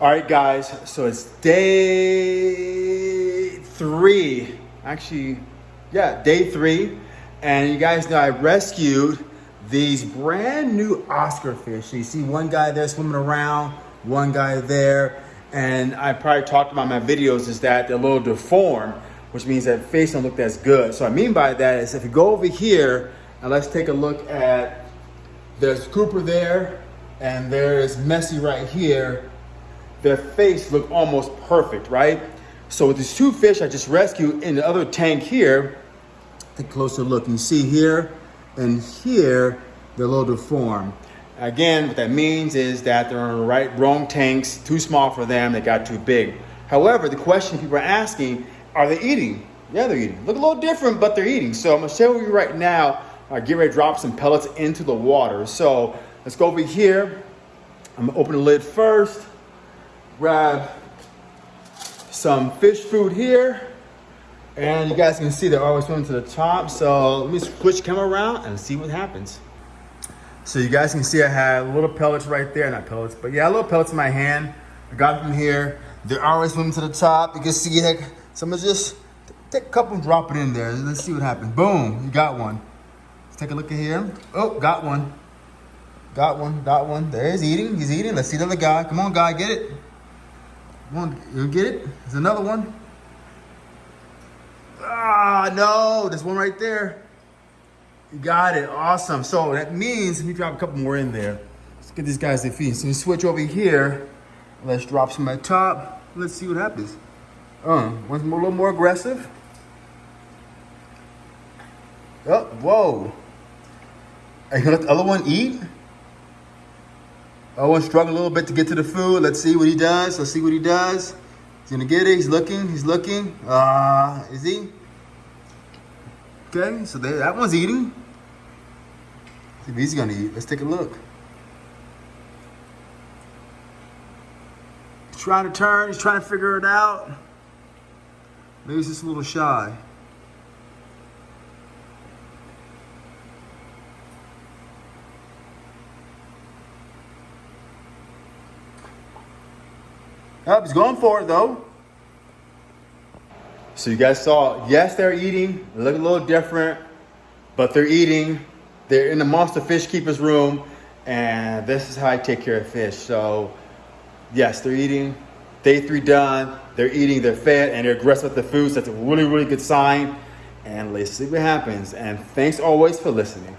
All right, guys, so it's day three. Actually, yeah, day three. And you guys know I rescued these brand new Oscar fish. You see one guy there swimming around, one guy there. And I probably talked about my videos is that they're a little deformed, which means that face don't look as good. So I mean by that is if you go over here and let's take a look at, there's Cooper there and there's Messi right here their face look almost perfect, right? So with these two fish I just rescued in the other tank here, take a closer look. You see here and here, they're a little deformed. Again, what that means is that they're in the right, wrong tanks, too small for them, they got too big. However, the question people are asking, are they eating? Yeah, they're eating. Look a little different, but they're eating. So I'm gonna show you right now, uh, get ready to drop some pellets into the water. So let's go over here. I'm gonna open the lid first grab some fish food here. And you guys can see they're always swimming to the top. So let me switch camera around and see what happens. So you guys can see I have little pellets right there. Not pellets, but yeah, little pellets in my hand. I got them here. They're always swimming to the top. You can see heck, someone just take a couple and drop it in there. Let's see what happens. Boom, you got one. Let's take a look at here. Oh, got one. Got one, got one. There he's eating, he's eating. Let's see the other guy. Come on, guy, get it. One, you get it? There's another one. Ah, no, there's one right there. You got it, awesome. So that means, let me drop a couple more in there. Let's get these guys their feet. So you switch over here. Let's drop some at top. Let's see what happens. Uh, one's a little more aggressive. Oh, whoa. Are you gonna let the other one eat? Owen struggled a little bit to get to the food. Let's see what he does. Let's see what he does. He's gonna get it. He's looking. He's looking. Uh, is he? Okay, so that one's eating. If he's gonna eat. Let's take a look. He's trying to turn. He's trying to figure it out. Maybe he's just a little shy. Oh, he's going for it though. So you guys saw, yes, they're eating. They look a little different, but they're eating. They're in the monster fish keeper's room, and this is how I take care of fish. So, yes, they're eating. Day three done. They're eating, they're fed, and they're aggressive with the food. So that's a really, really good sign. And let's see what happens. And thanks always for listening.